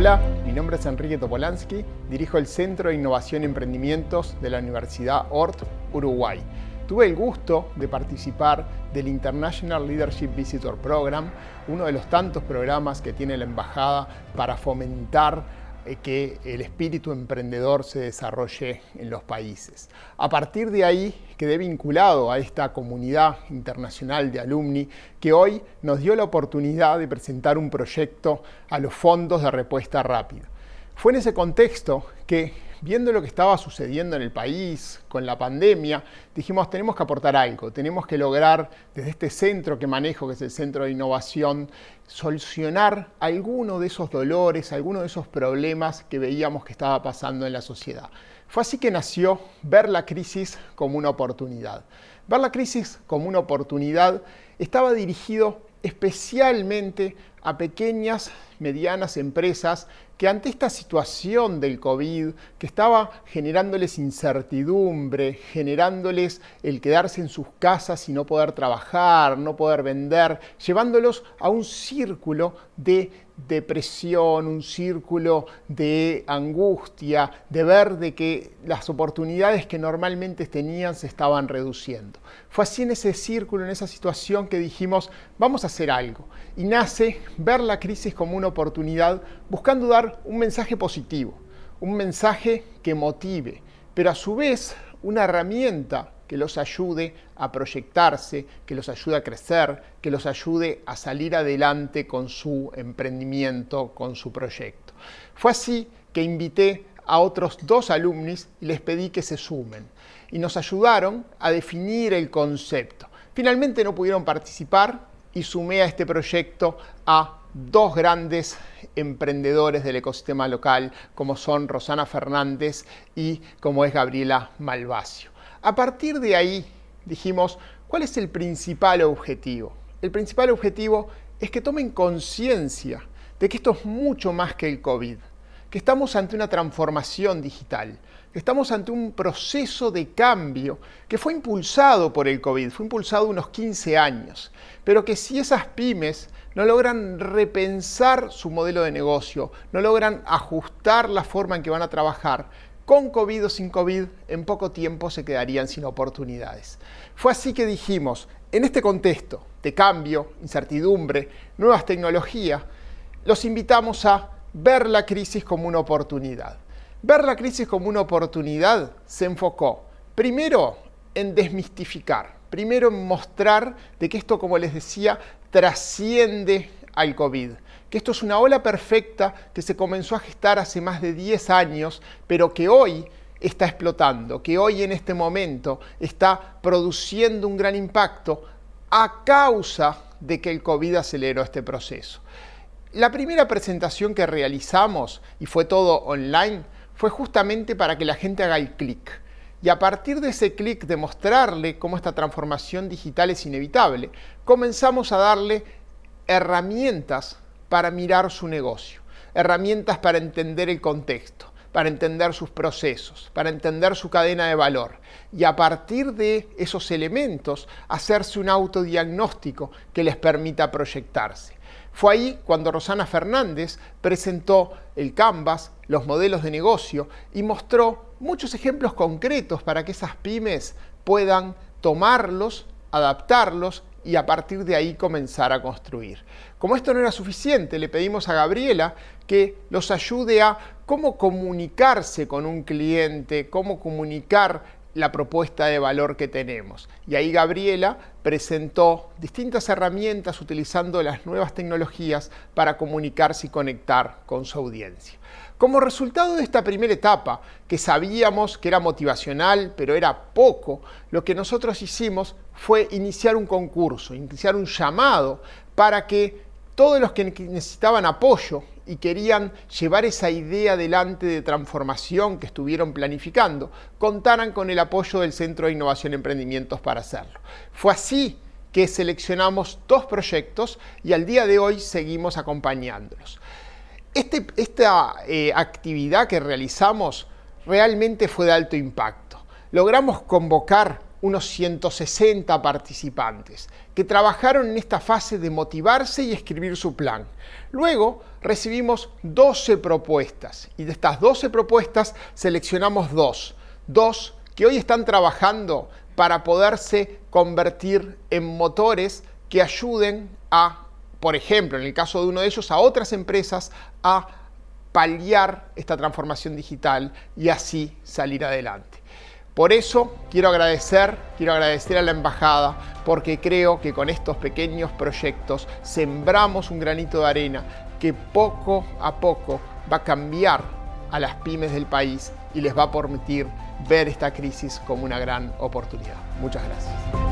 Hola, mi nombre es Enrique Topolansky, dirijo el Centro de Innovación y Emprendimientos de la Universidad ORT, Uruguay. Tuve el gusto de participar del International Leadership Visitor Program, uno de los tantos programas que tiene la Embajada para fomentar que el espíritu emprendedor se desarrolle en los países. A partir de ahí quedé vinculado a esta comunidad internacional de alumni que hoy nos dio la oportunidad de presentar un proyecto a los fondos de respuesta rápida. Fue en ese contexto que, viendo lo que estaba sucediendo en el país con la pandemia, dijimos tenemos que aportar algo, tenemos que lograr desde este centro que manejo, que es el Centro de Innovación, solucionar alguno de esos dolores, alguno de esos problemas que veíamos que estaba pasando en la sociedad. Fue así que nació ver la crisis como una oportunidad. Ver la crisis como una oportunidad estaba dirigido especialmente a pequeñas, medianas empresas que ante esta situación del COVID, que estaba generándoles incertidumbre, generándoles el quedarse en sus casas y no poder trabajar, no poder vender, llevándolos a un círculo de depresión, un círculo de angustia, de ver de que las oportunidades que normalmente tenían se estaban reduciendo. Fue así en ese círculo, en esa situación que dijimos, vamos a hacer algo. Y nace ver la crisis como una oportunidad, buscando dar un mensaje positivo, un mensaje que motive, pero a su vez una herramienta que los ayude a proyectarse, que los ayude a crecer, que los ayude a salir adelante con su emprendimiento, con su proyecto. Fue así que invité a otros dos alumnos y les pedí que se sumen y nos ayudaron a definir el concepto. Finalmente no pudieron participar y sumé a este proyecto a dos grandes emprendedores del ecosistema local como son Rosana Fernández y como es Gabriela Malvacio. A partir de ahí dijimos, ¿cuál es el principal objetivo? El principal objetivo es que tomen conciencia de que esto es mucho más que el COVID, que estamos ante una transformación digital, que estamos ante un proceso de cambio que fue impulsado por el COVID, fue impulsado unos 15 años, pero que si esas pymes no logran repensar su modelo de negocio, no logran ajustar la forma en que van a trabajar, con COVID o sin COVID, en poco tiempo se quedarían sin oportunidades. Fue así que dijimos, en este contexto de cambio, incertidumbre, nuevas tecnologías, los invitamos a ver la crisis como una oportunidad. Ver la crisis como una oportunidad se enfocó primero en desmistificar, primero en mostrar de que esto, como les decía, trasciende al COVID que esto es una ola perfecta que se comenzó a gestar hace más de 10 años, pero que hoy está explotando, que hoy en este momento está produciendo un gran impacto a causa de que el COVID aceleró este proceso. La primera presentación que realizamos, y fue todo online, fue justamente para que la gente haga el clic. Y a partir de ese clic de mostrarle cómo esta transformación digital es inevitable, comenzamos a darle herramientas para mirar su negocio, herramientas para entender el contexto, para entender sus procesos, para entender su cadena de valor y a partir de esos elementos hacerse un autodiagnóstico que les permita proyectarse. Fue ahí cuando Rosana Fernández presentó el Canvas, los modelos de negocio y mostró muchos ejemplos concretos para que esas pymes puedan tomarlos, adaptarlos y a partir de ahí comenzar a construir. Como esto no era suficiente, le pedimos a Gabriela que los ayude a cómo comunicarse con un cliente, cómo comunicar la propuesta de valor que tenemos. Y ahí Gabriela presentó distintas herramientas utilizando las nuevas tecnologías para comunicarse y conectar con su audiencia. Como resultado de esta primera etapa, que sabíamos que era motivacional, pero era poco, lo que nosotros hicimos fue iniciar un concurso, iniciar un llamado para que todos los que necesitaban apoyo y querían llevar esa idea adelante de transformación que estuvieron planificando, contaran con el apoyo del Centro de Innovación y Emprendimientos para hacerlo. Fue así que seleccionamos dos proyectos y al día de hoy seguimos acompañándolos. Este, esta eh, actividad que realizamos realmente fue de alto impacto. Logramos convocar unos 160 participantes que trabajaron en esta fase de motivarse y escribir su plan. Luego recibimos 12 propuestas y de estas 12 propuestas seleccionamos dos, dos que hoy están trabajando para poderse convertir en motores que ayuden a, por ejemplo, en el caso de uno de ellos, a otras empresas a paliar esta transformación digital y así salir adelante. Por eso quiero agradecer, quiero agradecer a la Embajada porque creo que con estos pequeños proyectos sembramos un granito de arena que poco a poco va a cambiar a las pymes del país y les va a permitir ver esta crisis como una gran oportunidad. Muchas gracias.